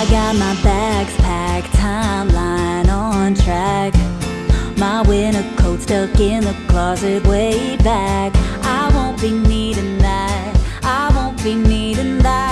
I got my bags packed, timeline on track. My winter coat stuck in the closet way back. I won't be needing that, I won't be needing that.